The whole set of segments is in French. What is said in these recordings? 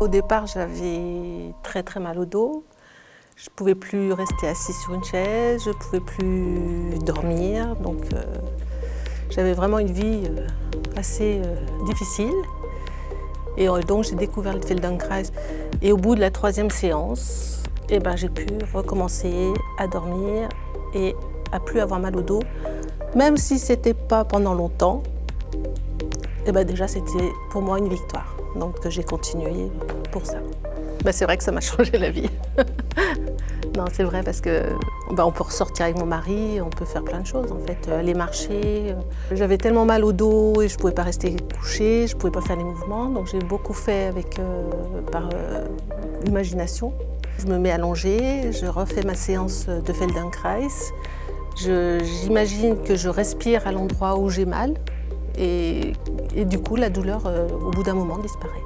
Au départ, j'avais très très mal au dos. Je ne pouvais plus rester assis sur une chaise, je ne pouvais plus dormir. Donc euh, j'avais vraiment une vie euh, assez euh, difficile. Et donc j'ai découvert le Feldenkrais. Et au bout de la troisième séance, eh ben, j'ai pu recommencer à dormir et à plus avoir mal au dos. Même si ce n'était pas pendant longtemps, eh ben, déjà c'était pour moi une victoire. Donc j'ai continué pour ça. Ben, c'est vrai que ça m'a changé la vie. non, c'est vrai parce que ben, on peut ressortir avec mon mari, on peut faire plein de choses en fait, aller marcher. J'avais tellement mal au dos et je ne pouvais pas rester couchée, je ne pouvais pas faire les mouvements, donc j'ai beaucoup fait avec, euh, par euh, imagination. Je me mets allongée, je refais ma séance de Feldenkrais. J'imagine que je respire à l'endroit où j'ai mal et, du coup la douleur euh, au bout d'un moment disparaît.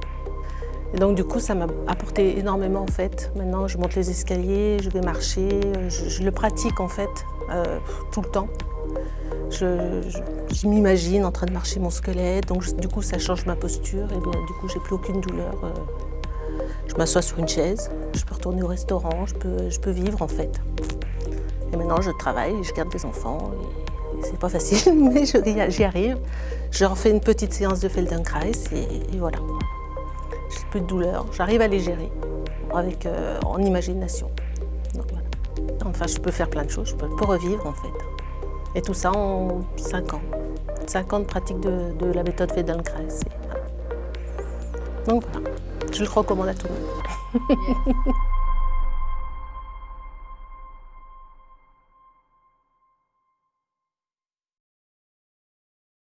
Et donc du coup ça m'a apporté énormément en fait. Maintenant je monte les escaliers, je vais marcher, je, le pratique en fait euh, tout le temps. Je, m'imagine en train de marcher mon squelette, donc du coup ça change ma posture et bien du coup j'ai plus aucune douleur. Euh. je m'assois sur une chaise, je peux retourner au restaurant, je peux, je peux vivre en fait. Et maintenant je travaille, je garde des enfants. C'est pas facile, mais j'y arrive. Je refais une petite séance de Feldenkrais et, voilà. J'ai plus de douleur, j'arrive à les gérer avec, euh, en imagination. Enfin, je peux faire plein de choses, je peux, revivre en fait. Et tout ça en 5 ans. 5 ans de pratique de, la méthode Feldenkrais. Donc voilà, je le recommande à tout le monde.